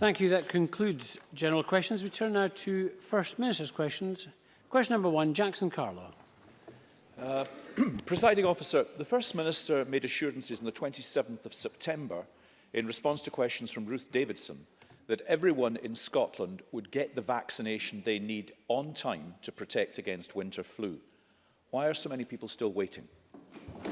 Thank you. That concludes general questions. We turn now to First Minister's questions. Question number one, Jackson Carlo. Uh, Presiding officer, the First Minister made assurances on the 27th of September in response to questions from Ruth Davidson that everyone in Scotland would get the vaccination they need on time to protect against winter flu. Why are so many people still waiting?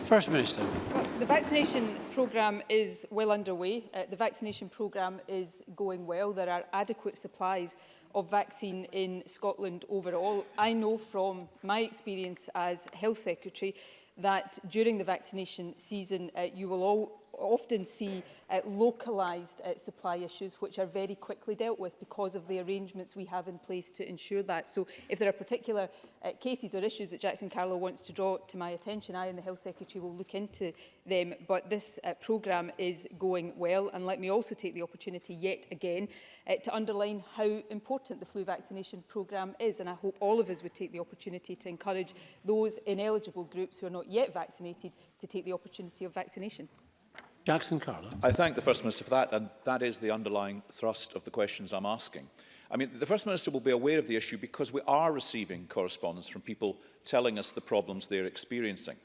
First Minister. Well, the vaccination programme is well underway. Uh, the vaccination programme is going well. There are adequate supplies of vaccine in Scotland overall. I know from my experience as Health Secretary that during the vaccination season uh, you will all often see uh, localised uh, supply issues which are very quickly dealt with because of the arrangements we have in place to ensure that. So if there are particular uh, cases or issues that Jackson Carlo wants to draw to my attention, I and the Health Secretary will look into them. But this uh, programme is going well. And let me also take the opportunity yet again uh, to underline how important the flu vaccination programme is. And I hope all of us would take the opportunity to encourage those ineligible groups who are not yet vaccinated to take the opportunity of vaccination. Jackson Carlo. I thank the First Minister for that, and that is the underlying thrust of the questions I'm asking. I mean, the First Minister will be aware of the issue because we are receiving correspondence from people telling us the problems they're experiencing.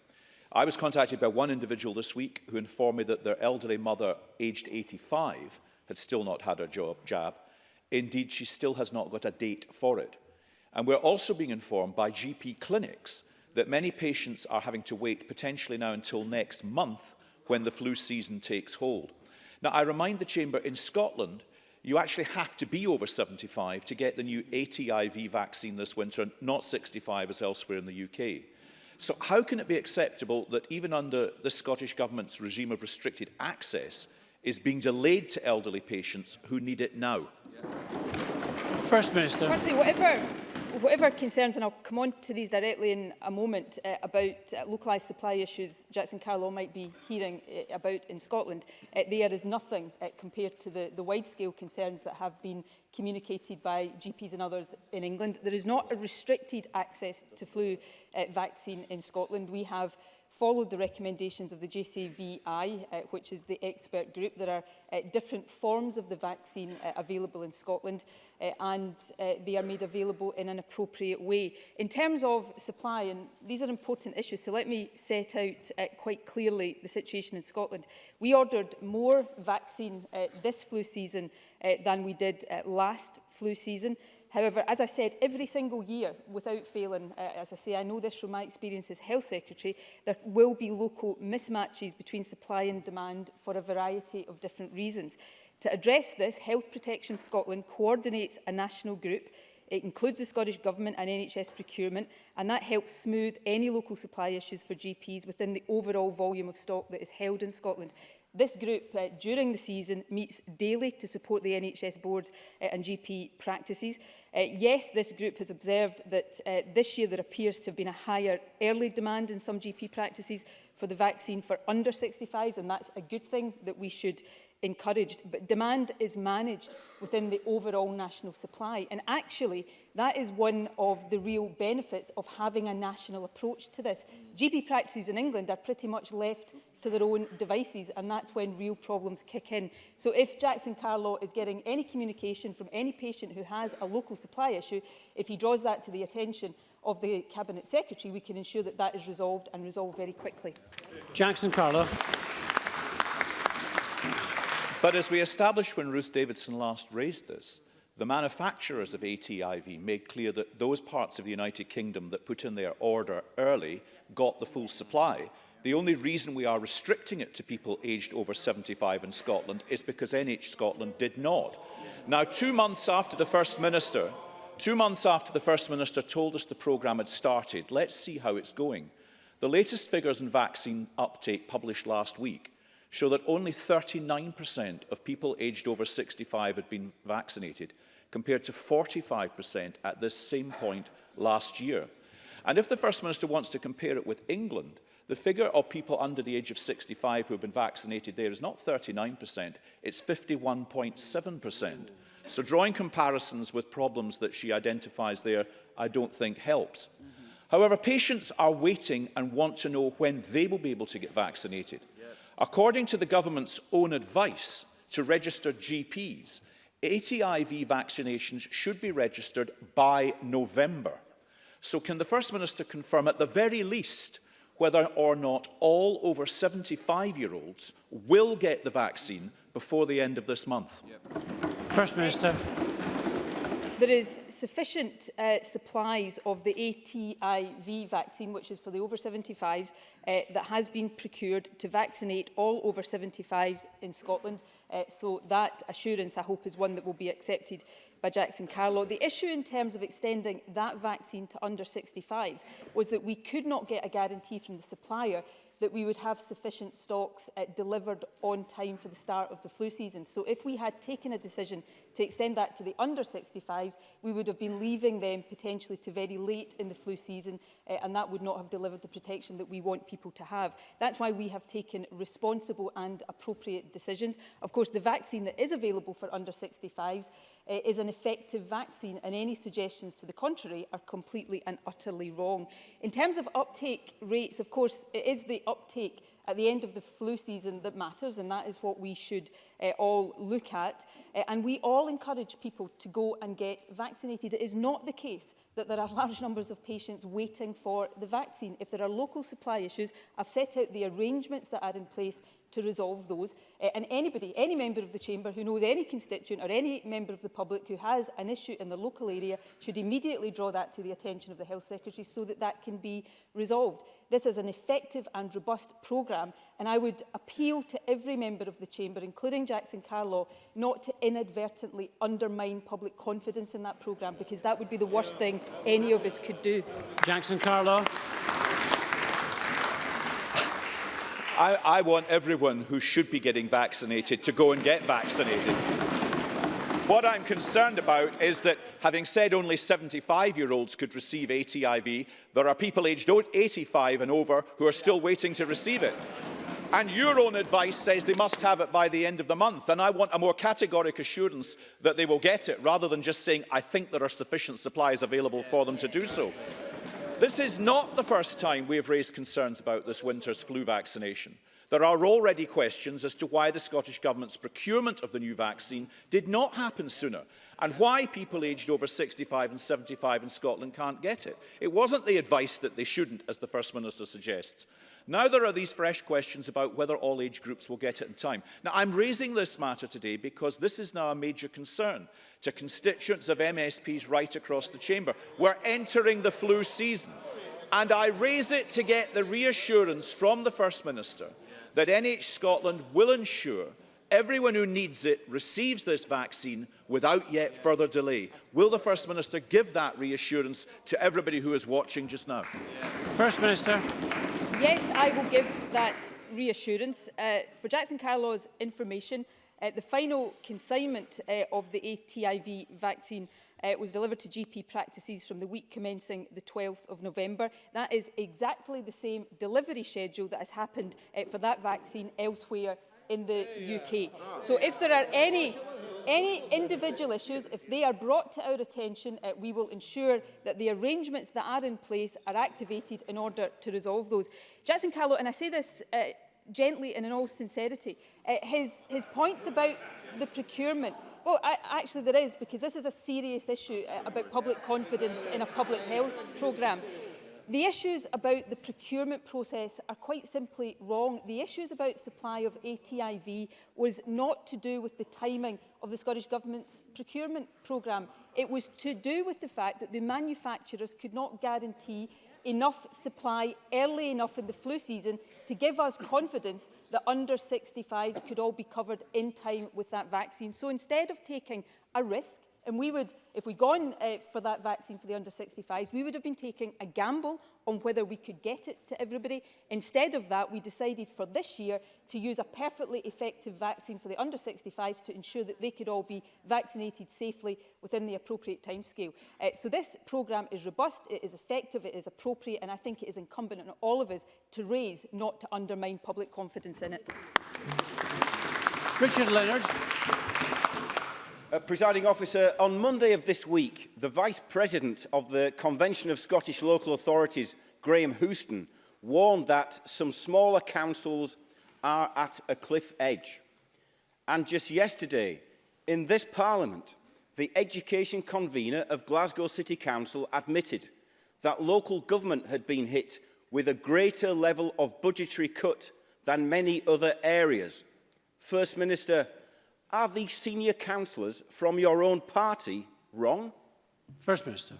I was contacted by one individual this week who informed me that their elderly mother, aged 85, had still not had her job, jab. Indeed, she still has not got a date for it. And we're also being informed by GP clinics that many patients are having to wait potentially now until next month when the flu season takes hold. Now, I remind the Chamber, in Scotland, you actually have to be over 75 to get the new ATIV vaccine this winter, not 65 as elsewhere in the UK. So how can it be acceptable that even under the Scottish Government's regime of restricted access is being delayed to elderly patients who need it now? First Minister. Firstly, whatever whatever concerns, and I'll come on to these directly in a moment, uh, about uh, localised supply issues Jackson Carlow might be hearing uh, about in Scotland, uh, there is nothing uh, compared to the, the wide-scale concerns that have been communicated by GPs and others in England. There is not a restricted access to flu uh, vaccine in Scotland. We have followed the recommendations of the JCVI, uh, which is the expert group. There are uh, different forms of the vaccine uh, available in Scotland uh, and uh, they are made available in an appropriate way. In terms of supply, and these are important issues, so let me set out uh, quite clearly the situation in Scotland. We ordered more vaccine uh, this flu season uh, than we did uh, last flu season. However, as I said, every single year, without failing, uh, as I say, I know this from my experience as Health Secretary, there will be local mismatches between supply and demand for a variety of different reasons. To address this, Health Protection Scotland coordinates a national group It includes the Scottish Government and NHS procurement, and that helps smooth any local supply issues for GPs within the overall volume of stock that is held in Scotland. This group uh, during the season meets daily to support the NHS boards uh, and GP practices. Uh, yes, this group has observed that uh, this year there appears to have been a higher early demand in some GP practices for the vaccine for under 65s, and that's a good thing that we should encouraged, but demand is managed within the overall national supply. And actually, that is one of the real benefits of having a national approach to this. GP practices in England are pretty much left to their own devices and that's when real problems kick in. So if Jackson Carlaw is getting any communication from any patient who has a local supply issue, if he draws that to the attention of the Cabinet Secretary, we can ensure that that is resolved and resolved very quickly. Jackson Carlaw. But as we established when Ruth Davidson last raised this, the manufacturers of ATIV made clear that those parts of the United Kingdom that put in their order early got the full supply. The only reason we are restricting it to people aged over 75 in Scotland is because NH Scotland did not. Now, two months after the First Minister, two months after the First Minister told us the programme had started, let's see how it's going. The latest figures on vaccine uptake published last week show that only 39% of people aged over 65 had been vaccinated, compared to 45% at this same point last year. And if the First Minister wants to compare it with England, The figure of people under the age of 65 who have been vaccinated there is not 39%, it's 51.7%. So drawing comparisons with problems that she identifies there, I don't think helps. Mm -hmm. However, patients are waiting and want to know when they will be able to get vaccinated. Yeah. According to the government's own advice to registered GPs, ATIV vaccinations should be registered by November. So can the First Minister confirm at the very least whether or not all over 75-year-olds will get the vaccine before the end of this month? Yep. First Minister. There is sufficient uh, supplies of the ATIV vaccine, which is for the over 75s, uh, that has been procured to vaccinate all over 75s in Scotland. Uh, so that assurance, I hope, is one that will be accepted by Jackson Carlow. The issue in terms of extending that vaccine to under 65s was that we could not get a guarantee from the supplier that we would have sufficient stocks uh, delivered on time for the start of the flu season. So if we had taken a decision to extend that to the under 65s, we would have been leaving them potentially to very late in the flu season uh, and that would not have delivered the protection that we want people to have. That's why we have taken responsible and appropriate decisions. Of course, the vaccine that is available for under 65s uh, is an effective vaccine and any suggestions to the contrary are completely and utterly wrong. In terms of uptake rates, of course, it is the uptake at the end of the flu season that matters and that is what we should uh, all look at uh, and we all encourage people to go and get vaccinated. It is not the case that there are large numbers of patients waiting for the vaccine. If there are local supply issues, I've set out the arrangements that are in place to resolve those. Uh, and anybody, any member of the Chamber who knows any constituent or any member of the public who has an issue in the local area should immediately draw that to the attention of the Health Secretary so that that can be resolved. This is an effective and robust programme and I would appeal to every member of the Chamber, including Jackson Carlaw, not to inadvertently undermine public confidence in that programme because that would be the worst thing any of us could do. Jackson Carlaw. I, I want everyone who should be getting vaccinated to go and get vaccinated. What I'm concerned about is that, having said only 75-year-olds could receive ATIV, there are people aged 85 and over who are still waiting to receive it. And your own advice says they must have it by the end of the month. And I want a more categoric assurance that they will get it, rather than just saying, I think there are sufficient supplies available for them to do so. This is not the first time we have raised concerns about this winter's flu vaccination. There are already questions as to why the Scottish Government's procurement of the new vaccine did not happen sooner and why people aged over 65 and 75 in Scotland can't get it. It wasn't the advice that they shouldn't, as the First Minister suggests. Now there are these fresh questions about whether all age groups will get it in time. Now I'm raising this matter today because this is now a major concern to constituents of MSPs right across the chamber. We're entering the flu season and I raise it to get the reassurance from the First Minister that NH Scotland will ensure everyone who needs it receives this vaccine without yet further delay. Will the First Minister give that reassurance to everybody who is watching just now? First Minister yes, I will give that reassurance. Uh, for Jackson Carlaw's information, uh, the final consignment uh, of the ATIV vaccine uh, was delivered to GP practices from the week commencing the 12th of November. That is exactly the same delivery schedule that has happened uh, for that vaccine elsewhere in the UK. So if there are any Any individual issues, if they are brought to our attention, uh, we will ensure that the arrangements that are in place are activated in order to resolve those. Jackson Carlo, and I say this uh, gently and in all sincerity, uh, his, his points about the procurement, well, I, actually there is, because this is a serious issue uh, about public confidence in a public health programme. The issues about the procurement process are quite simply wrong. The issues about supply of ATIV was not to do with the timing of the Scottish Government's procurement programme. It was to do with the fact that the manufacturers could not guarantee enough supply early enough in the flu season to give us confidence that under 65s could all be covered in time with that vaccine. So instead of taking a risk And we would, if we'd gone uh, for that vaccine for the under 65s, we would have been taking a gamble on whether we could get it to everybody. Instead of that, we decided for this year to use a perfectly effective vaccine for the under 65s to ensure that they could all be vaccinated safely within the appropriate timescale. Uh, so this programme is robust, it is effective, it is appropriate, and I think it is incumbent on all of us to raise, not to undermine public confidence in it. Richard Leonard. Uh, presiding officer, on Monday of this week, the Vice President of the Convention of Scottish Local Authorities, Graham Houston, warned that some smaller councils are at a cliff edge. And just yesterday, in this Parliament, the education convener of Glasgow City Council admitted that local government had been hit with a greater level of budgetary cut than many other areas. First Minister, Are these senior councillors from your own party wrong? First Minister.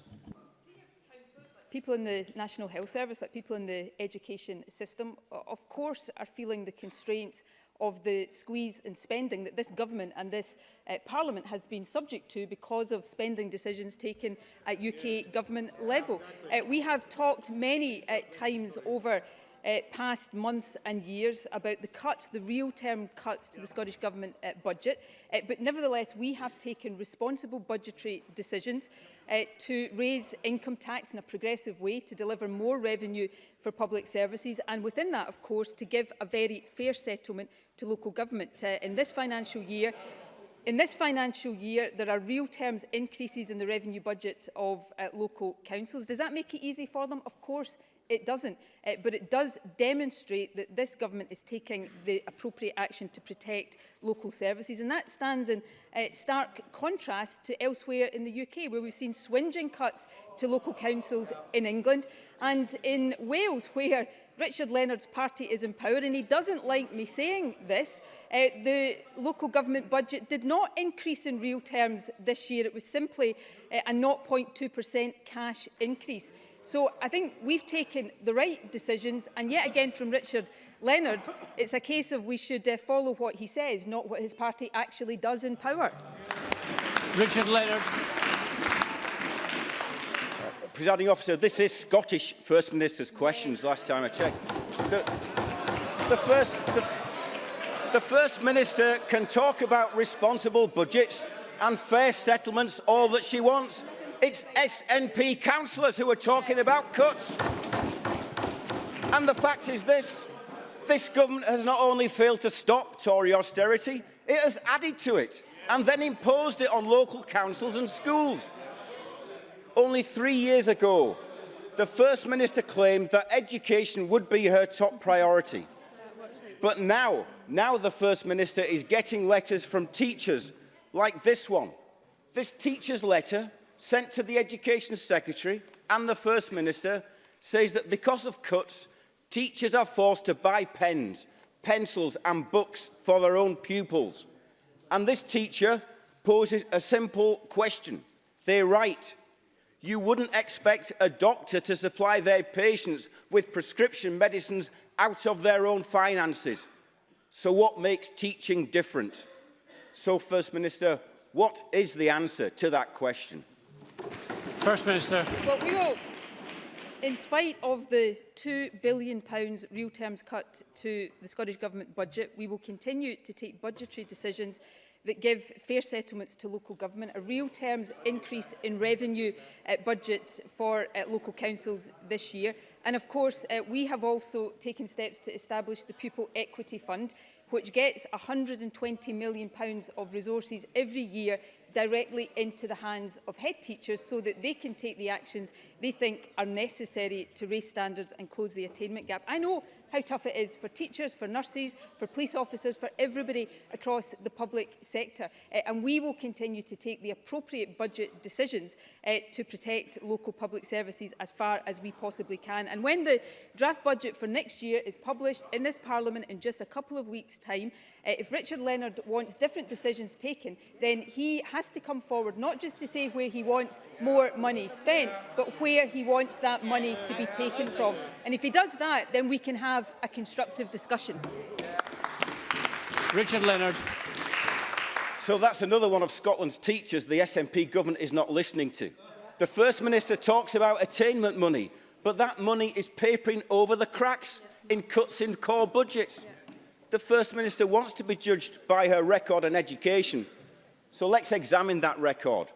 People in the National Health Service, like people in the education system, of course are feeling the constraints of the squeeze in spending that this government and this uh, parliament has been subject to because of spending decisions taken at UK government level. Uh, we have talked many uh, times over uh, past months and years about the cuts, the real term cuts to the Scottish Government uh, budget. Uh, but nevertheless, we have taken responsible budgetary decisions uh, to raise income tax in a progressive way, to deliver more revenue for public services, and within that, of course, to give a very fair settlement to local government. Uh, in this financial year, In this financial year, there are real terms increases in the revenue budget of uh, local councils. Does that make it easy for them? Of course it doesn't. Uh, but it does demonstrate that this government is taking the appropriate action to protect local services. And that stands in uh, stark contrast to elsewhere in the UK, where we've seen swinging cuts to local councils in England and in Wales, where Richard Leonard's party is in power, and he doesn't like me saying this. Uh, the local government budget did not increase in real terms this year. It was simply uh, a 0.2% cash increase. So I think we've taken the right decisions and yet again from Richard Leonard, it's a case of we should uh, follow what he says, not what his party actually does in power. Richard Leonard. Uh, presiding officer, this is Scottish First Minister's questions last time I checked. The, the first... The, the First Minister can talk about responsible budgets and fair settlements all that she wants. It's SNP councillors who are talking about cuts. And the fact is this, this government has not only failed to stop Tory austerity, it has added to it and then imposed it on local councils and schools. Only three years ago, the First Minister claimed that education would be her top priority. But now, now the First Minister is getting letters from teachers like this one. This teacher's letter sent to the Education Secretary and the First Minister says that because of cuts, teachers are forced to buy pens, pencils and books for their own pupils. And this teacher poses a simple question. They write, you wouldn't expect a doctor to supply their patients with prescription medicines out of their own finances. So what makes teaching different? So, First Minister, what is the answer to that question? First Minister. Well, we will. In spite of the £2 billion real terms cut to the Scottish Government budget, we will continue to take budgetary decisions that give fair settlements to local government, a real terms increase in revenue uh, budget for uh, local councils this year. And of course, uh, we have also taken steps to establish the Pupil Equity Fund, which gets £120 million of resources every year directly into the hands of head teachers so that they can take the actions they think are necessary to raise standards and close the attainment gap. I know how tough it is for teachers, for nurses, for police officers, for everybody across the public sector. Uh, and we will continue to take the appropriate budget decisions uh, to protect local public services as far as we possibly can. And when the draft budget for next year is published in this Parliament in just a couple of weeks' time, uh, if Richard Leonard wants different decisions taken, then he has to come forward not just to say where he wants more money spent, but where he wants that money to be taken from. And if he does that, then we can have have a constructive discussion. Richard Leonard. So that's another one of Scotland's teachers the SNP government is not listening to. The First Minister talks about attainment money, but that money is papering over the cracks in cuts in core budgets. The First Minister wants to be judged by her record on education. So let's examine that record.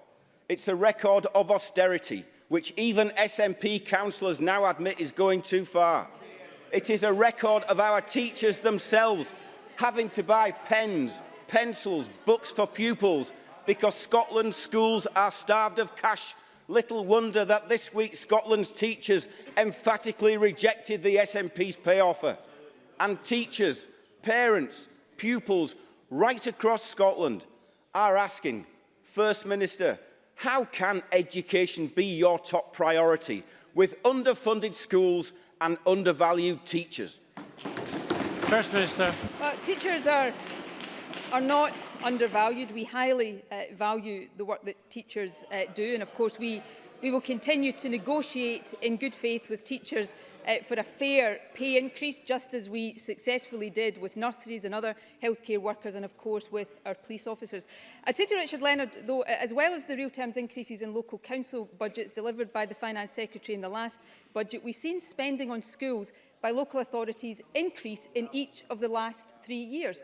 It's a record of austerity, which even SNP councillors now admit is going too far. It is a record of our teachers themselves having to buy pens, pencils, books for pupils because Scotland's schools are starved of cash. Little wonder that this week Scotland's teachers emphatically rejected the SNP's pay offer. And teachers, parents, pupils right across Scotland are asking, First Minister, how can education be your top priority with underfunded schools and undervalued teachers? First Minister. Well, teachers are are not undervalued. We highly uh, value the work that teachers uh, do and of course we we will continue to negotiate in good faith with teachers uh, for a fair pay increase, just as we successfully did with nurseries and other healthcare workers and, of course, with our police officers. I'd say to Richard Leonard, though, as well as the real terms increases in local council budgets delivered by the Finance Secretary in the last budget, we've seen spending on schools by local authorities increase in each of the last three years.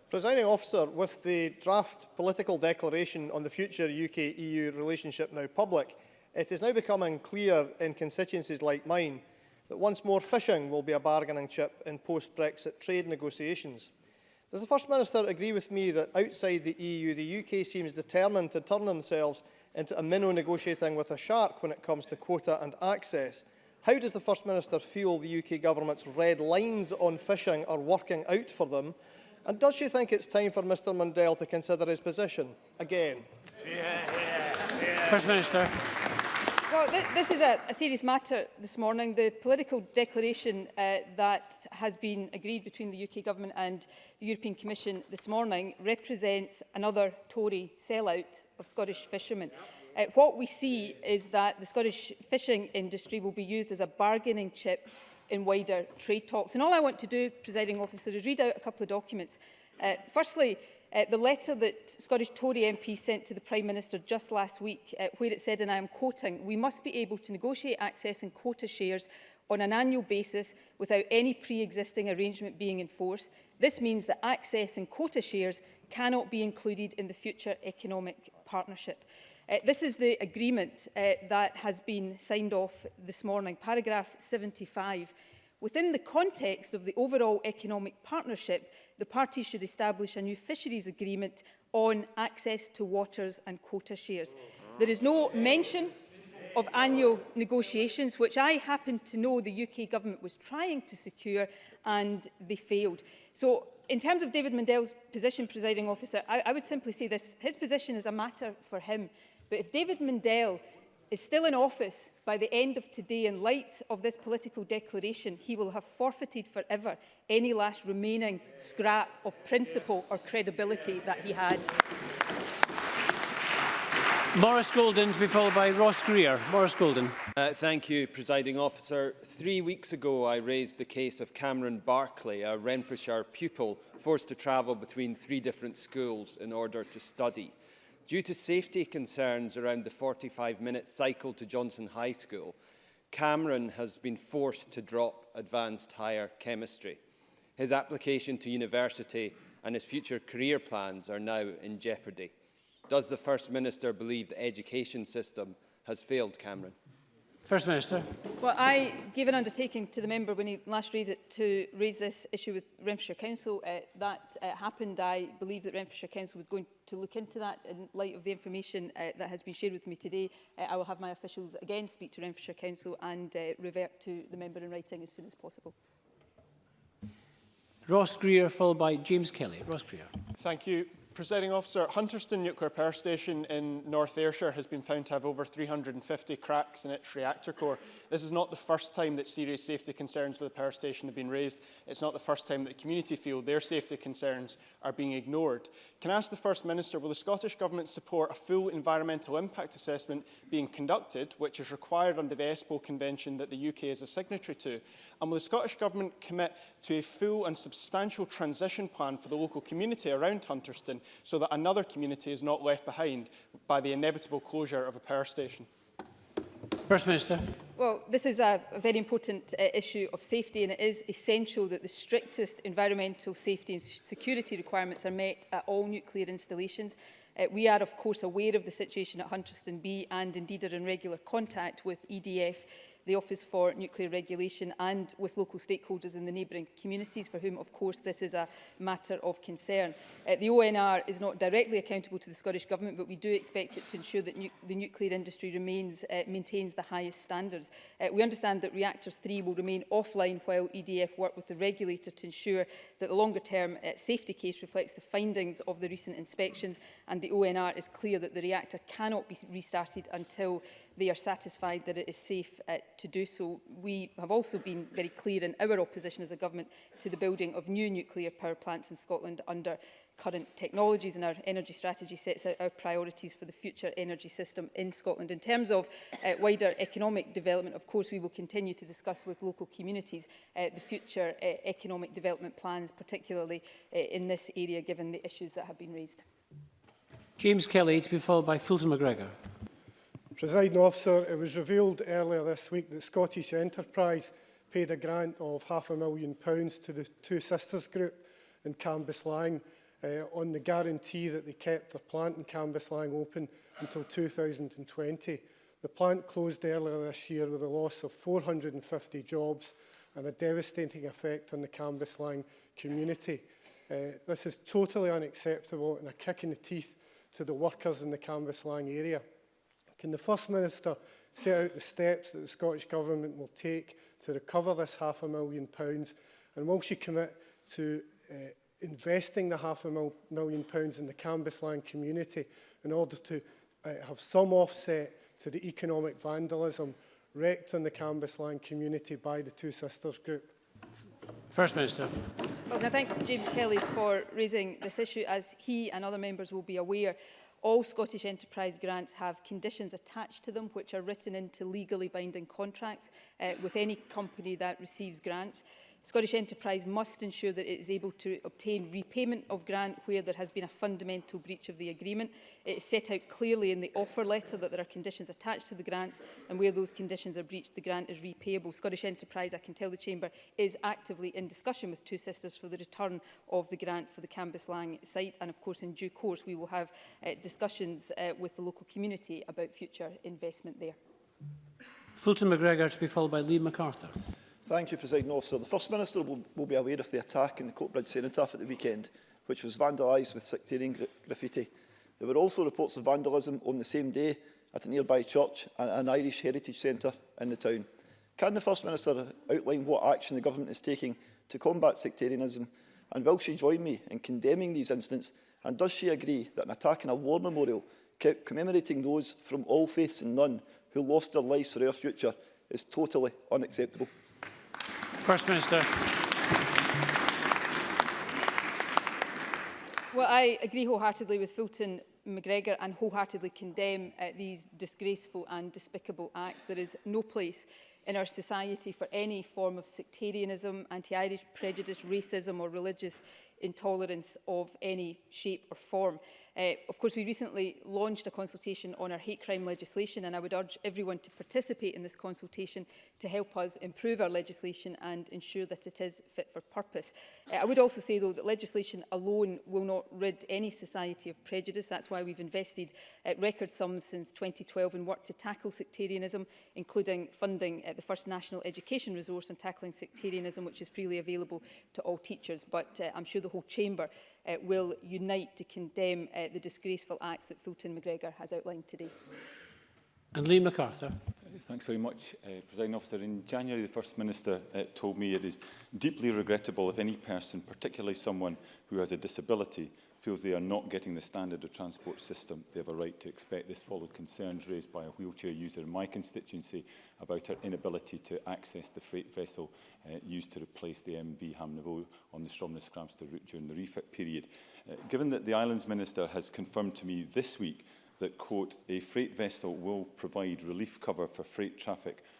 Presiding officer, with the draft political declaration on the future UK-EU e relationship now public, it is now becoming clear in constituencies like mine that once more fishing will be a bargaining chip in post-Brexit trade negotiations. Does the First Minister agree with me that outside the EU, the UK seems determined to turn themselves into a minnow negotiating with a shark when it comes to quota and access? How does the First Minister feel the UK government's red lines on fishing are working out for them? And does she think it's time for Mr Mundell to consider his position again? Yeah, yeah, yeah. First Minister. Well, th this is a, a serious matter this morning. The political declaration uh, that has been agreed between the UK Government and the European Commission this morning represents another Tory sellout of Scottish fishermen. Uh, what we see is that the Scottish fishing industry will be used as a bargaining chip in wider trade talks. And all I want to do, presiding officer, is read out a couple of documents. Uh, firstly, uh, the letter that Scottish Tory MP sent to the Prime Minister just last week, uh, where it said, and I am quoting, we must be able to negotiate access and quota shares on an annual basis without any pre-existing arrangement being in force. This means that access and quota shares cannot be included in the future economic partnership. Uh, this is the agreement uh, that has been signed off this morning, paragraph 75. Within the context of the overall economic partnership, the parties should establish a new fisheries agreement on access to waters and quota shares. There is no mention of annual negotiations, which I happen to know the UK government was trying to secure and they failed. So in terms of David Mandel's position, presiding officer, I, I would simply say this. His position is a matter for him. But if David Mundell is still in office by the end of today in light of this political declaration, he will have forfeited forever any last remaining scrap of principle or credibility that he had. Morris Golden to be followed by Ross Greer. Morris Golden. Uh, thank you, presiding officer. Three weeks ago, I raised the case of Cameron Barclay, a Renfrewshire pupil forced to travel between three different schools in order to study due to safety concerns around the 45-minute cycle to Johnson High School, Cameron has been forced to drop advanced higher chemistry. His application to university and his future career plans are now in jeopardy. Does the First Minister believe the education system has failed Cameron? First Minister. Well, I gave an undertaking to the member when he last raised it to raise this issue with Renfrewshire Council. Uh, that uh, happened. I believe that Renfrewshire Council was going to look into that in light of the information uh, that has been shared with me today. Uh, I will have my officials again speak to Renfrewshire Council and uh, revert to the member in writing as soon as possible. Ross Greer, followed by James Kelly. Ross Greer. Thank you. Presiding officer, Hunterston Nuclear Power Station in North Ayrshire has been found to have over 350 cracks in its reactor core. This is not the first time that serious safety concerns with the power station have been raised. It's not the first time that the community feel their safety concerns are being ignored. Can I ask the First Minister, will the Scottish Government support a full environmental impact assessment being conducted, which is required under the ESPO Convention that the UK is a signatory to? And will the Scottish Government commit to a full and substantial transition plan for the local community around Hunterston so that another community is not left behind by the inevitable closure of a power station? First Minister. Well, this is a very important uh, issue of safety and it is essential that the strictest environmental safety and security requirements are met at all nuclear installations. Uh, we are, of course, aware of the situation at Hunterston B and indeed are in regular contact with EDF the Office for Nuclear Regulation and with local stakeholders in the neighbouring communities for whom, of course, this is a matter of concern. Uh, the ONR is not directly accountable to the Scottish Government, but we do expect it to ensure that nu the nuclear industry remains, uh, maintains the highest standards. Uh, we understand that Reactor 3 will remain offline while EDF work with the regulator to ensure that the longer-term uh, safety case reflects the findings of the recent inspections and the ONR is clear that the reactor cannot be restarted until they are satisfied that it is safe uh, to do so. We have also been very clear in our opposition as a government to the building of new nuclear power plants in Scotland under current technologies and our energy strategy sets out our priorities for the future energy system in Scotland. In terms of uh, wider economic development, of course, we will continue to discuss with local communities uh, the future uh, economic development plans, particularly uh, in this area, given the issues that have been raised. James Kelly, to be followed by Fulton McGregor. Presiding officer, it was revealed earlier this week that Scottish Enterprise paid a grant of half a million pounds to the Two Sisters Group in Cambus Lang uh, on the guarantee that they kept their plant in Cambus Lang open until 2020. The plant closed earlier this year with a loss of 450 jobs and a devastating effect on the Cambus Lang community. Uh, this is totally unacceptable and a kick in the teeth to the workers in the Cambus Lang area. Can the First Minister set out the steps that the Scottish Government will take to recover this half a million pounds? And will she commit to uh, investing the half a mil million pounds in the Cambusland community in order to uh, have some offset to the economic vandalism wreaked on the Cambusland community by the Two Sisters group? First Minister. Well, I thank James Kelly for raising this issue. As he and other members will be aware, All Scottish Enterprise grants have conditions attached to them which are written into legally binding contracts uh, with any company that receives grants. Scottish Enterprise must ensure that it is able to obtain repayment of grant where there has been a fundamental breach of the agreement. It is set out clearly in the offer letter that there are conditions attached to the grants and where those conditions are breached, the grant is repayable. Scottish Enterprise, I can tell the Chamber, is actively in discussion with Two Sisters for the return of the grant for the Cambus Lang site. And of course, in due course, we will have uh, discussions uh, with the local community about future investment there. Fulton McGregor to be followed by Lee MacArthur. Thank you, President Officer. The First Minister will, will be aware of the attack in the Coatbridge Cenotaph at the weekend, which was vandalised with sectarian gra graffiti. There were also reports of vandalism on the same day at a nearby church and an Irish heritage centre in the town. Can the First Minister outline what action the government is taking to combat sectarianism? And will she join me in condemning these incidents? And does she agree that an attack on a war memorial commemorating those from all faiths and none who lost their lives for our future is totally unacceptable? First Minister. Well, I agree wholeheartedly with Fulton McGregor and wholeheartedly condemn uh, these disgraceful and despicable acts. There is no place in our society for any form of sectarianism, anti-Irish prejudice, racism or religious intolerance of any shape or form. Uh, of course, we recently launched a consultation on our hate crime legislation and I would urge everyone to participate in this consultation to help us improve our legislation and ensure that it is fit for purpose. Uh, I would also say, though, that legislation alone will not rid any society of prejudice. That's why we've invested uh, record sums since 2012 in work to tackle sectarianism, including funding uh, the first national education resource on tackling sectarianism, which is freely available to all teachers. But uh, I'm sure the whole chamber uh, will unite to condemn uh, the disgraceful acts that Fulton McGregor has outlined today. And Lee MacArthur. Thanks very much, uh, President Officer. In January, the First Minister uh, told me it is deeply regrettable if any person, particularly someone who has a disability, feels they are not getting the standard of transport system they have a right to expect. This followed concerns raised by a wheelchair user in my constituency about her inability to access the freight vessel uh, used to replace the MV Hamnavo on the Stromness-Cramster route during the refit period. Uh, given that the Islands Minister has confirmed to me this week that, quote, a freight vessel will provide relief cover for freight traffic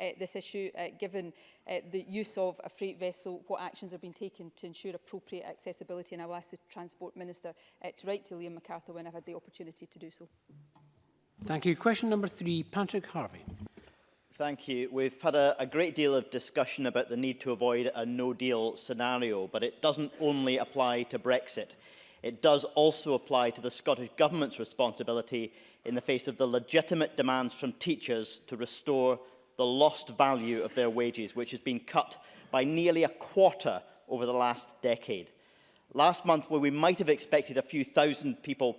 uh, this issue, uh, given uh, the use of a freight vessel, what actions are being taken to ensure appropriate accessibility, and I will ask the Transport Minister uh, to write to Liam MacArthur when I've had the opportunity to do so. Thank you. Question number three, Patrick Harvey. Thank you. We've had a, a great deal of discussion about the need to avoid a no-deal scenario, but it doesn't only apply to Brexit. it does also apply to the Scottish Government's responsibility in the face of the legitimate demands from teachers to restore the lost value of their wages, which has been cut by nearly a quarter over the last decade. Last month, where we might have expected a few thousand people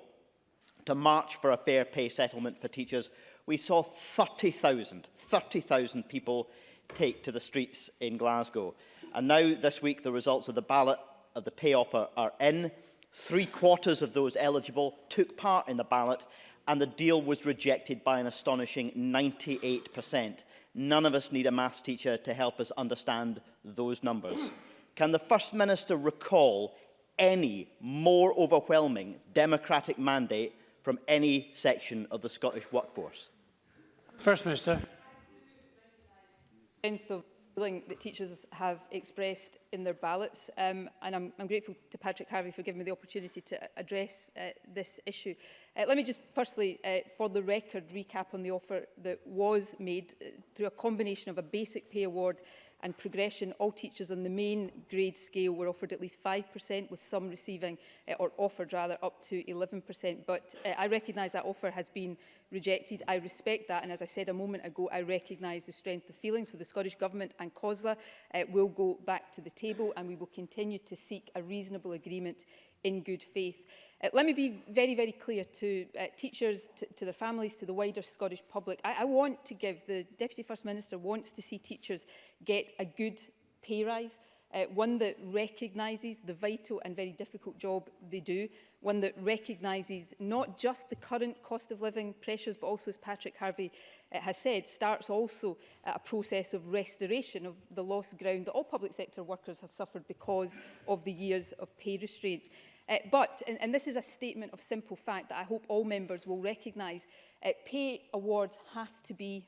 to march for a fair pay settlement for teachers, we saw 30,000 30,000 people take to the streets in Glasgow. And now, this week, the results of the ballot of the pay offer are in, Three quarters of those eligible took part in the ballot and the deal was rejected by an astonishing 98%. None of us need a maths teacher to help us understand those numbers. Can the First Minister recall any more overwhelming democratic mandate from any section of the Scottish workforce? First Minister feeling that teachers have expressed in their ballots um, and I'm, I'm grateful to Patrick Harvey for giving me the opportunity to address uh, this issue. Uh, let me just firstly, uh, for the record, recap on the offer that was made uh, through a combination of a basic pay award and progression, all teachers on the main grade scale were offered at least 5%, with some receiving, uh, or offered rather, up to 11%. But uh, I recognise that offer has been rejected. I respect that, and as I said a moment ago, I recognise the strength of feeling. So the Scottish Government and COSLA uh, will go back to the table, and we will continue to seek a reasonable agreement in good faith. Uh, let me be very, very clear to uh, teachers, to, to their families, to the wider Scottish public. I, I want to give, the Deputy First Minister wants to see teachers get a good pay rise, uh, one that recognises the vital and very difficult job they do, one that recognises not just the current cost of living pressures, but also, as Patrick Harvey uh, has said, starts also uh, a process of restoration of the lost ground that all public sector workers have suffered because of the years of pay restraint. Uh, but, and, and this is a statement of simple fact that I hope all members will recognise, uh, pay awards have to be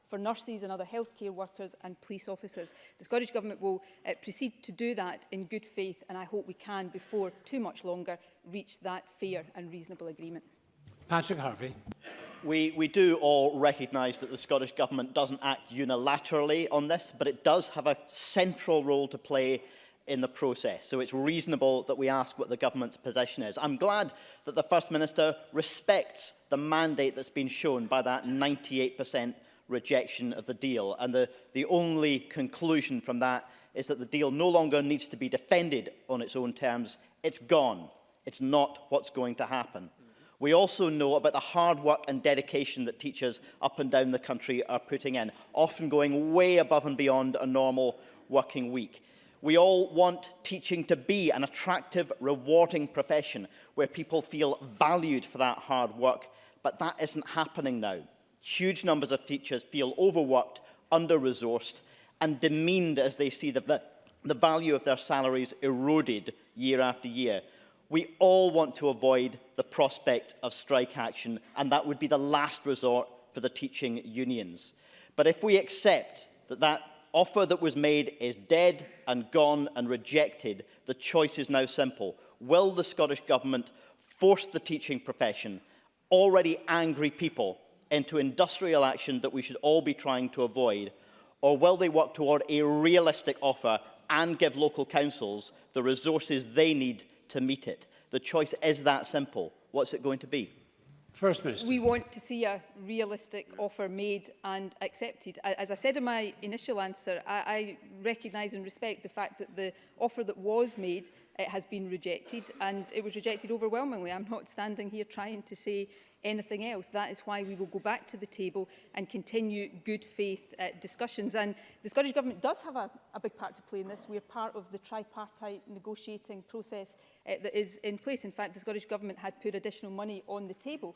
for nurses and other healthcare workers and police officers. The Scottish Government will uh, proceed to do that in good faith and I hope we can, before too much longer, reach that fair and reasonable agreement. Patrick Harvey we, we do all recognise that the Scottish Government doesn't act unilaterally on this, but it does have a central role to play in the process. So it's reasonable that we ask what the government's position is. I'm glad that the First Minister respects the mandate that's been shown by that 98% rejection of the deal. And the, the only conclusion from that is that the deal no longer needs to be defended on its own terms. It's gone. It's not what's going to happen. We also know about the hard work and dedication that teachers up and down the country are putting in, often going way above and beyond a normal working week. We all want teaching to be an attractive, rewarding profession where people feel valued for that hard work, but that isn't happening now. Huge numbers of teachers feel overworked, under-resourced and demeaned as they see the, the, the value of their salaries eroded year after year. We all want to avoid the prospect of strike action, and that would be the last resort for the teaching unions. But if we accept that that offer that was made is dead and gone and rejected, the choice is now simple. Will the Scottish Government force the teaching profession, already angry people, into industrial action that we should all be trying to avoid, or will they work toward a realistic offer and give local councils the resources they need to meet it? The choice is that simple. What's it going to be? First Minister. We want to see a realistic offer made and accepted. As I said in my initial answer, I, I recognise and respect the fact that the offer that was made it has been rejected and it was rejected overwhelmingly. I'm not standing here trying to say anything else. That is why we will go back to the table and continue good faith uh, discussions. And the Scottish Government does have a, a big part to play in this. We are part of the tripartite negotiating process uh, that is in place. In fact, the Scottish Government had put additional money on the table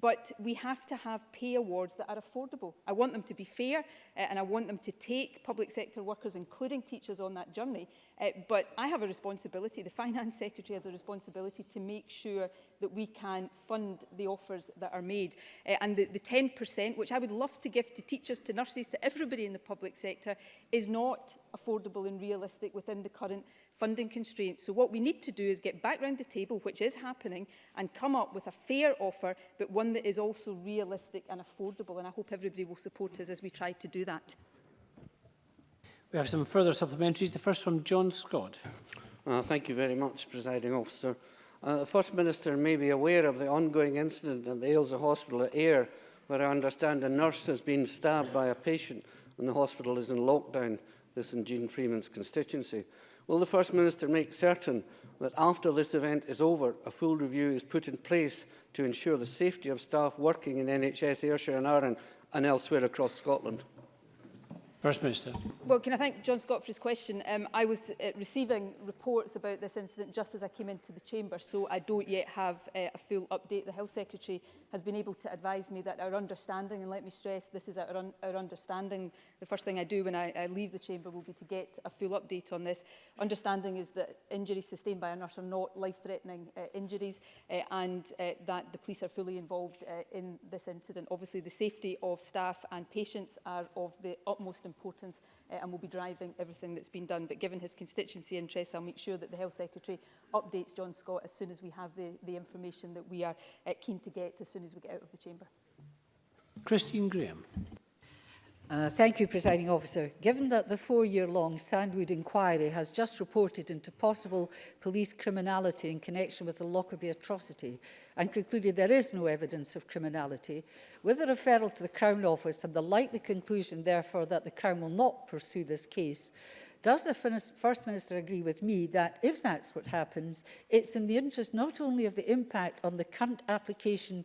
but we have to have pay awards that are affordable. I want them to be fair uh, and I want them to take public sector workers, including teachers, on that journey. Uh, but I have a responsibility, the Finance Secretary has a responsibility to make sure that we can fund the offers that are made. Uh, and the, the 10%, which I would love to give to teachers, to nurses, to everybody in the public sector, is not affordable and realistic within the current funding constraints. So what we need to do is get back round the table, which is happening, and come up with a fair offer, but one that is also realistic and affordable. And I hope everybody will support us as we try to do that. We have some further supplementaries. The first from John Scott. Uh, thank you very much, Presiding Officer. Uh, the First Minister may be aware of the ongoing incident at the Ailsa Hospital at Ayr, where I understand a nurse has been stabbed by a patient and the hospital is in lockdown this in Jean Freeman's constituency. Will the First Minister make certain that after this event is over, a full review is put in place to ensure the safety of staff working in NHS Ayrshire and Arran and elsewhere across Scotland? First Minister. Well, can I thank John Scott for his question? Um, I was uh, receiving reports about this incident just as I came into the chamber, so I don't yet have uh, a full update. The Health Secretary has been able to advise me that our understanding, and let me stress, this is our, un our understanding. The first thing I do when I, I leave the chamber will be to get a full update on this. Understanding is that injuries sustained by a nurse are not life-threatening uh, injuries, uh, and uh, that the police are fully involved uh, in this incident. Obviously, the safety of staff and patients are of the utmost importance importance uh, and will be driving everything that's been done. But given his constituency interests, I'll make sure that the Health Secretary updates John Scott as soon as we have the, the information that we are uh, keen to get as soon as we get out of the chamber. Christine Graham. Uh, thank you, Presiding Officer. Given that the four-year-long Sandwood inquiry has just reported into possible police criminality in connection with the Lockerbie atrocity and concluded there is no evidence of criminality, with a referral to the Crown Office and the likely conclusion, therefore, that the Crown will not pursue this case, Does the First Minister agree with me that if that's what happens, it's in the interest not only of the impact on the current application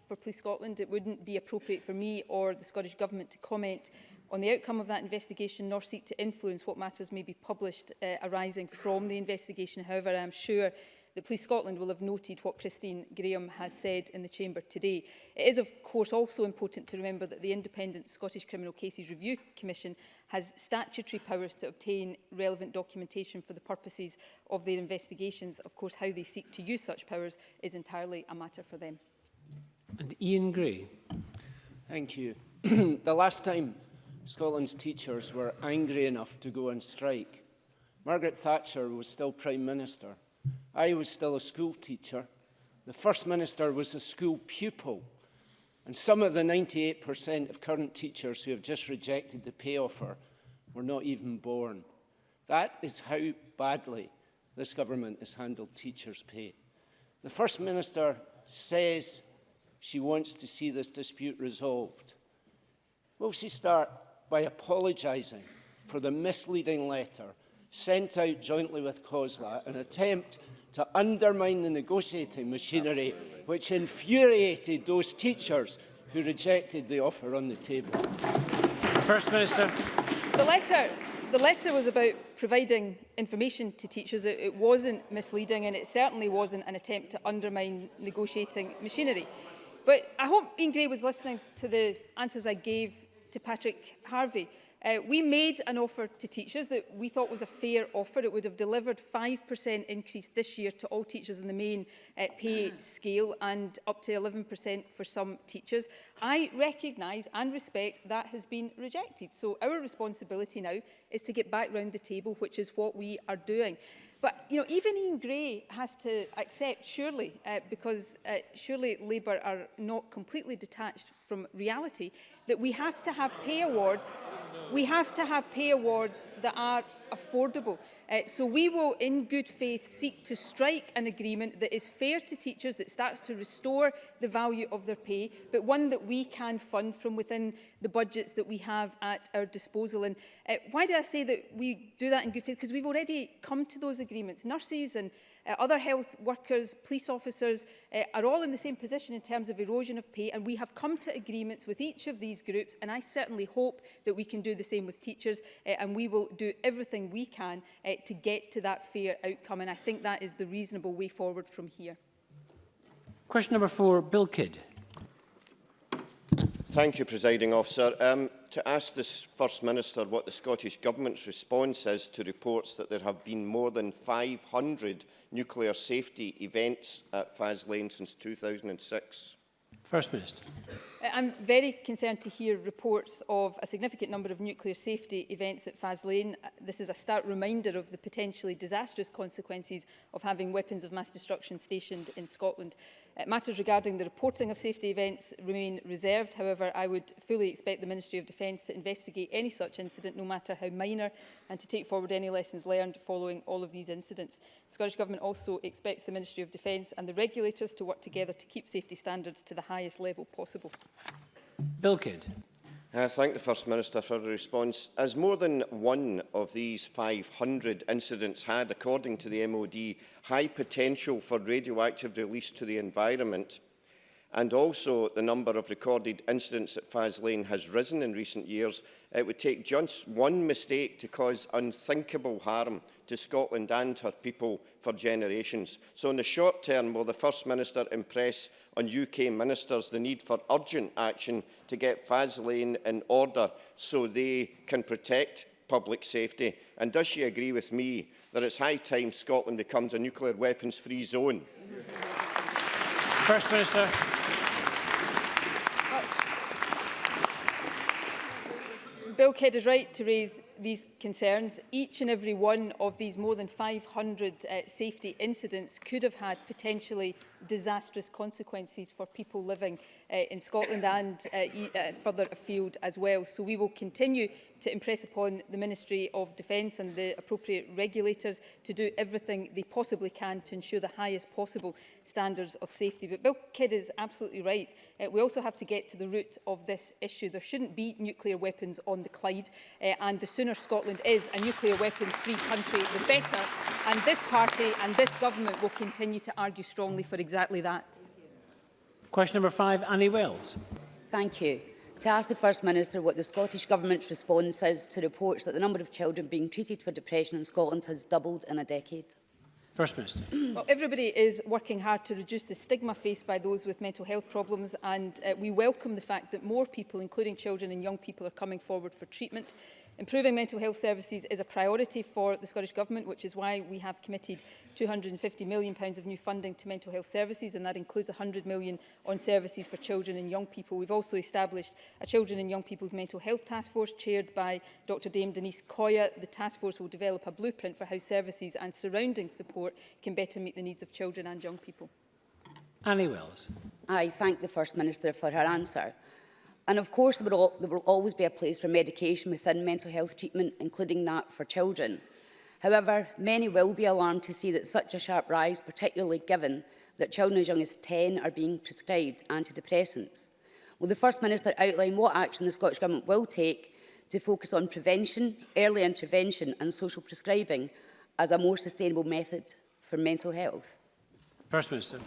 for Police Scotland. It wouldn't be appropriate for me or the Scottish Government to comment on the outcome of that investigation nor seek to influence what matters may be published uh, arising from the investigation. However, I'm sure the Police Scotland will have noted what Christine Graham has said in the Chamber today. It is of course also important to remember that the Independent Scottish Criminal Cases Review Commission has statutory powers to obtain relevant documentation for the purposes of their investigations. Of course, how they seek to use such powers is entirely a matter for them. And Ian Gray. Thank you. the last time Scotland's teachers were angry enough to go on strike, Margaret Thatcher was still Prime Minister. I was still a school teacher. The First Minister was a school pupil. And some of the 98% of current teachers who have just rejected the pay offer were not even born. That is how badly this government has handled teachers' pay. The First Minister says she wants to see this dispute resolved. Will she start by apologising for the misleading letter sent out jointly with COSLA, an attempt to undermine the negotiating machinery Absolutely. which infuriated those teachers who rejected the offer on the table. First Minister. The letter, the letter was about providing information to teachers. It, it wasn't misleading and it certainly wasn't an attempt to undermine negotiating machinery. But I hope Ian Gray was listening to the answers I gave to Patrick Harvey. Uh, we made an offer to teachers that we thought was a fair offer. It would have delivered 5% increase this year to all teachers in the main uh, pay hmm. scale and up to 11% for some teachers. I recognise and respect that has been rejected. So our responsibility now is to get back round the table, which is what we are doing. But you know, even Ian Gray has to accept, surely, uh, because uh, surely Labour are not completely detached from reality, that we have to have pay awards. We have to have pay awards that are affordable. Uh, so we will, in good faith, seek to strike an agreement that is fair to teachers, that starts to restore the value of their pay, but one that we can fund from within the budgets that we have at our disposal. And uh, why do I say that we do that in good faith? Because we've already come to those agreements. Nurses and uh, other health workers, police officers uh, are all in the same position in terms of erosion of pay, and we have come to agreements with each of these groups, and I certainly hope that we can do the same with teachers, uh, and we will do everything we can uh, to get to that fair outcome. And I think that is the reasonable way forward from here. Question number four, Bill Kidd. Thank you, Presiding Officer. Um, to ask the First Minister what the Scottish Government's response is to reports that there have been more than 500 nuclear safety events at Faslane since 2006. First Minister. Uh, I'm very concerned to hear reports of a significant number of nuclear safety events at Faslane. Uh, this is a stark reminder of the potentially disastrous consequences of having weapons of mass destruction stationed in Scotland. Uh, matters regarding the reporting of safety events remain reserved. However, I would fully expect the Ministry of Defence to investigate any such incident, no matter how minor, and to take forward any lessons learned following all of these incidents. The Scottish Government also expects the Ministry of Defence and the regulators to work together to keep safety standards to the highest level possible. Bill Kidd. I thank the First Minister for the response. As more than one of these 500 incidents had, according to the MOD, high potential for radioactive release to the environment, and also the number of recorded incidents at Faslane has risen in recent years, it would take just one mistake to cause unthinkable harm to Scotland and her people for generations. So in the short term, will the First Minister impress on UK ministers the need for urgent action to get Faslane in order so they can protect public safety? And does she agree with me that it's high time Scotland becomes a nuclear weapons-free zone? First Minister. Bill Kidd is right to raise these concerns, each and every one of these more than 500 uh, safety incidents could have had potentially disastrous consequences for people living uh, in Scotland and uh, e, uh, further afield as well. So we will continue to impress upon the Ministry of Defence and the appropriate regulators to do everything they possibly can to ensure the highest possible standards of safety. But Bill Kidd is absolutely right. Uh, we also have to get to the root of this issue. There shouldn't be nuclear weapons on the Clyde uh, and the sooner sooner Scotland is a nuclear weapons-free country, the better. And this party and this government will continue to argue strongly for exactly that. Question number five, Annie Wells. Thank you. To ask the First Minister what the Scottish Government's response is to reports that the number of children being treated for depression in Scotland has doubled in a decade. First Minister. Well, everybody is working hard to reduce the stigma faced by those with mental health problems and uh, we welcome the fact that more people, including children and young people, are coming forward for treatment. Improving mental health services is a priority for the Scottish Government, which is why we have committed £250 million pounds of new funding to mental health services, and that includes £100 million on services for children and young people. We've also established a Children and Young People's Mental Health Task Force, chaired by Dr Dame Denise Coya. The task force will develop a blueprint for how services and surrounding support can better meet the needs of children and young people. Annie Wells. I thank the First Minister for her answer. And of course, there will, there will always be a place for medication within mental health treatment, including that for children. However, many will be alarmed to see that such a sharp rise, particularly given that children as young as 10 are being prescribed antidepressants. Will the First Minister outline what action the Scottish Government will take to focus on prevention, early intervention and social prescribing as a more sustainable method for mental health? First Minister.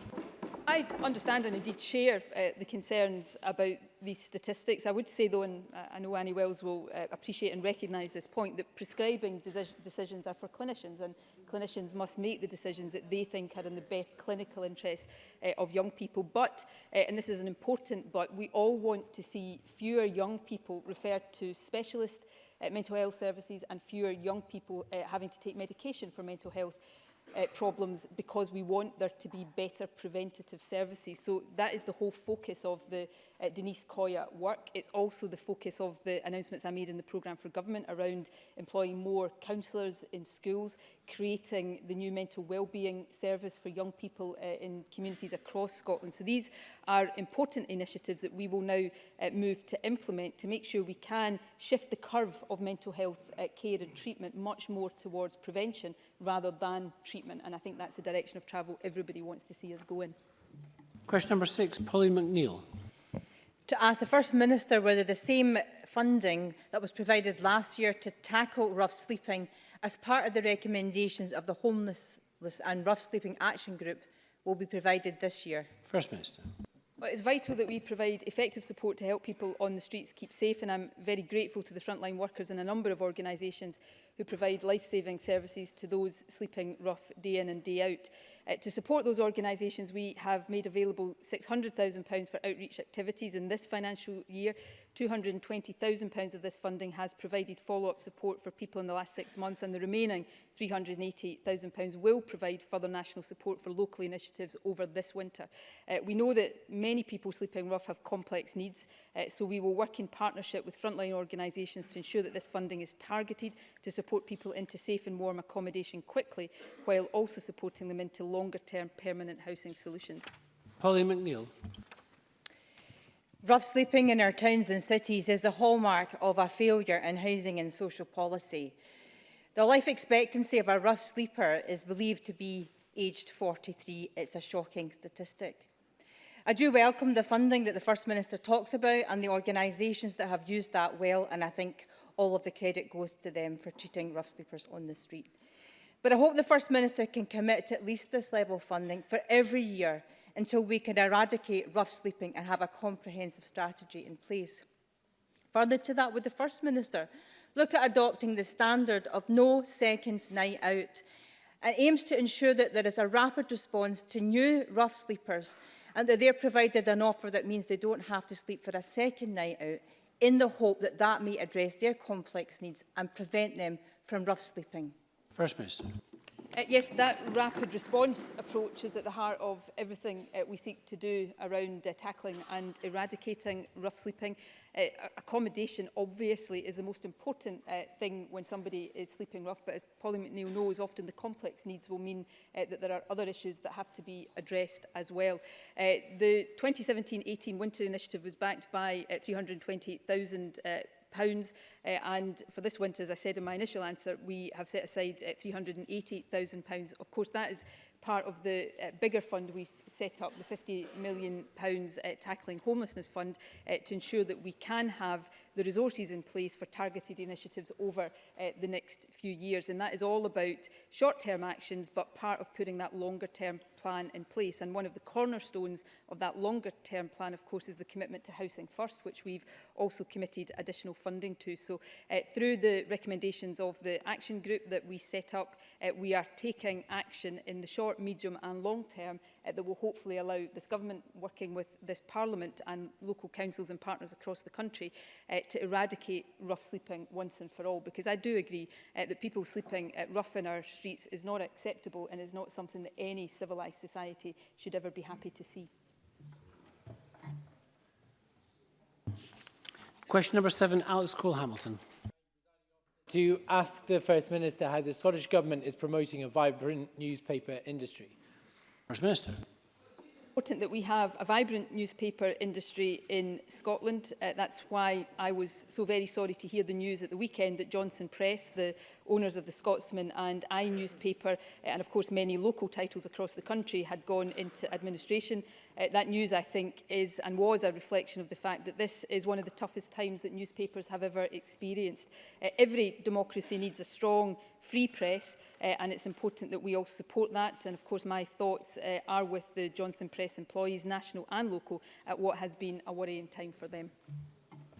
I understand and indeed share uh, the concerns about these statistics. I would say though, and I know Annie Wells will uh, appreciate and recognise this point, that prescribing deci decisions are for clinicians and clinicians must make the decisions that they think are in the best clinical interest uh, of young people. But, uh, and this is an important but, we all want to see fewer young people referred to specialist uh, mental health services and fewer young people uh, having to take medication for mental health uh, problems because we want there to be better preventative services. So that is the whole focus of the uh, Denise Coya work. It's also the focus of the announcements I made in the programme for government around employing more counsellors in schools, creating the new mental wellbeing service for young people uh, in communities across Scotland. So these are important initiatives that we will now uh, move to implement to make sure we can shift the curve of mental health uh, care and treatment much more towards prevention rather than treatment. And I think that's the direction of travel everybody wants to see us go in. Question number six, Polly McNeill to ask the First Minister whether the same funding that was provided last year to tackle rough sleeping as part of the recommendations of the Homeless and Rough Sleeping Action Group will be provided this year. First Minister. Well, it's vital that we provide effective support to help people on the streets keep safe and I'm very grateful to the frontline workers in a number of organisations who provide life-saving services to those sleeping rough day in and day out. Uh, to support those organisations, we have made available £600,000 for outreach activities in this financial year. £220,000 of this funding has provided follow-up support for people in the last six months, and the remaining £388,000 will provide further national support for local initiatives over this winter. Uh, we know that many people sleeping rough have complex needs, uh, so we will work in partnership with frontline organisations to ensure that this funding is targeted to support people into safe and warm accommodation quickly, while also supporting them into long longer-term permanent housing solutions. Polly McNeill. Rough sleeping in our towns and cities is the hallmark of a failure in housing and social policy. The life expectancy of a rough sleeper is believed to be aged 43. It's a shocking statistic. I do welcome the funding that the First Minister talks about and the organisations that have used that well and I think all of the credit goes to them for treating rough sleepers on the street. But I hope the First Minister can commit to at least this level of funding for every year until we can eradicate rough sleeping and have a comprehensive strategy in place. Further to that, would the First Minister look at adopting the standard of no second night out and aims to ensure that there is a rapid response to new rough sleepers and that they're provided an offer that means they don't have to sleep for a second night out in the hope that that may address their complex needs and prevent them from rough sleeping. First Minister. Uh, yes, that rapid response approach is at the heart of everything uh, we seek to do around uh, tackling and eradicating rough sleeping. Uh, accommodation obviously is the most important uh, thing when somebody is sleeping rough, but as Polly McNeill knows, often the complex needs will mean uh, that there are other issues that have to be addressed as well. Uh, the 2017-18 Winter Initiative was backed by uh, 320,000 uh, pounds. Uh, and for this winter, as I said in my initial answer, we have set aside uh, pounds Of course, that is part of the uh, bigger fund we've set up the £50 million pounds, uh, Tackling Homelessness Fund uh, to ensure that we can have the resources in place for targeted initiatives over uh, the next few years. And that is all about short-term actions, but part of putting that longer-term plan in place. And one of the cornerstones of that longer-term plan, of course, is the commitment to Housing First, which we've also committed additional funding to. So uh, through the recommendations of the action group that we set up, uh, we are taking action in the short, medium and long term uh, that will hold hopefully allow this government working with this parliament and local councils and partners across the country uh, to eradicate rough sleeping once and for all because I do agree uh, that people sleeping uh, rough in our streets is not acceptable and is not something that any civilised society should ever be happy to see. Question number seven, Alex Cole-Hamilton. To ask the First Minister how the Scottish Government is promoting a vibrant newspaper industry. First Minister important that we have a vibrant newspaper industry in Scotland. Uh, that's why I was so very sorry to hear the news at the weekend that Johnson Press, the owners of the Scotsman and I newspaper, uh, and of course many local titles across the country had gone into administration Uh, that news, I think, is and was a reflection of the fact that this is one of the toughest times that newspapers have ever experienced. Uh, every democracy needs a strong, free press, uh, and it's important that we all support that. And of course, my thoughts uh, are with the Johnson Press employees, national and local, at what has been a worrying time for them.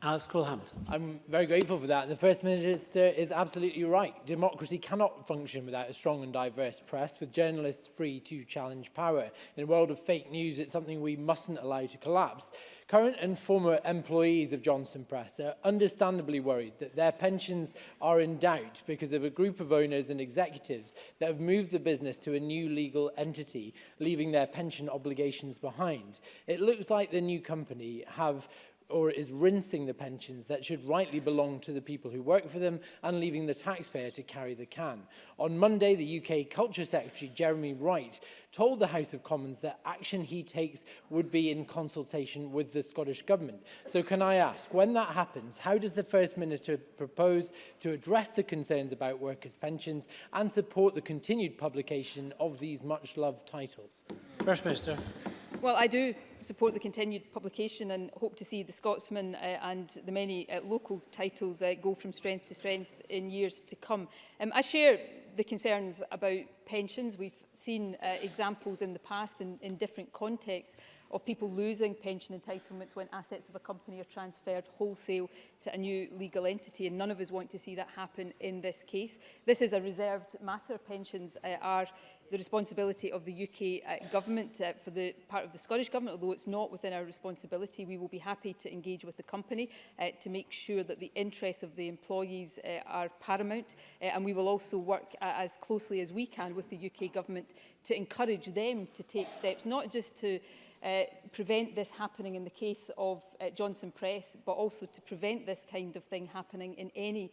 Alex Cole-Hamilton. I'm very grateful for that. The First Minister is absolutely right. Democracy cannot function without a strong and diverse press, with journalists free to challenge power. In a world of fake news, it's something we mustn't allow to collapse. Current and former employees of Johnson Press are understandably worried that their pensions are in doubt because of a group of owners and executives that have moved the business to a new legal entity, leaving their pension obligations behind. It looks like the new company have or is rinsing the pensions that should rightly belong to the people who work for them and leaving the taxpayer to carry the can. On Monday, the UK Culture Secretary Jeremy Wright told the House of Commons that action he takes would be in consultation with the Scottish Government. So can I ask, when that happens, how does the First Minister propose to address the concerns about workers' pensions and support the continued publication of these much-loved titles? First Minister. Well, I do support the continued publication and hope to see the Scotsman uh, and the many uh, local titles uh, go from strength to strength in years to come. Um, I share the concerns about pensions. We've seen uh, examples in the past in, in different contexts of people losing pension entitlements when assets of a company are transferred wholesale to a new legal entity and none of us want to see that happen in this case. This is a reserved matter. Pensions uh, are the responsibility of the UK uh, government uh, for the part of the Scottish government, although it's not within our responsibility, we will be happy to engage with the company uh, to make sure that the interests of the employees uh, are paramount. Uh, and we will also work uh, as closely as we can with the UK government to encourage them to take steps, not just to uh, prevent this happening in the case of uh, Johnson Press, but also to prevent this kind of thing happening in any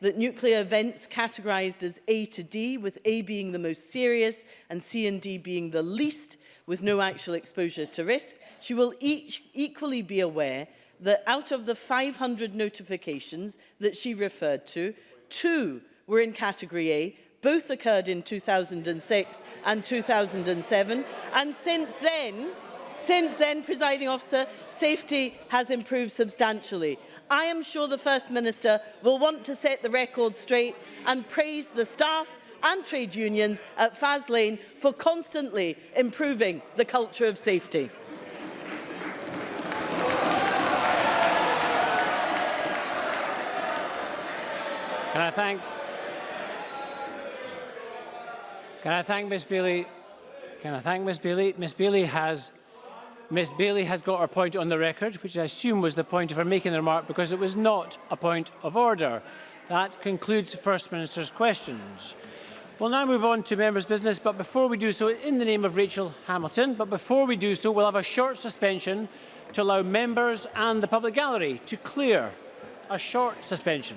that nuclear events categorised as A to D, with A being the most serious and C and D being the least, with no actual exposure to risk. She will each equally be aware that out of the 500 notifications that she referred to, two were in category A Both occurred in 2006 and 2007. And since then, since then, presiding officer, safety has improved substantially. I am sure the First Minister will want to set the record straight and praise the staff and trade unions at Faslane for constantly improving the culture of safety. and I thank Can I thank Ms Bailey? Can I thank Ms Bailey? Ms Bailey has Ms Bailey has got her point on the record, which I assume was the point of her making the remark because it was not a point of order. That concludes the First Minister's questions. We'll now move on to members' business, but before we do so, in the name of Rachel Hamilton, but before we do so, we'll have a short suspension to allow members and the public gallery to clear a short suspension.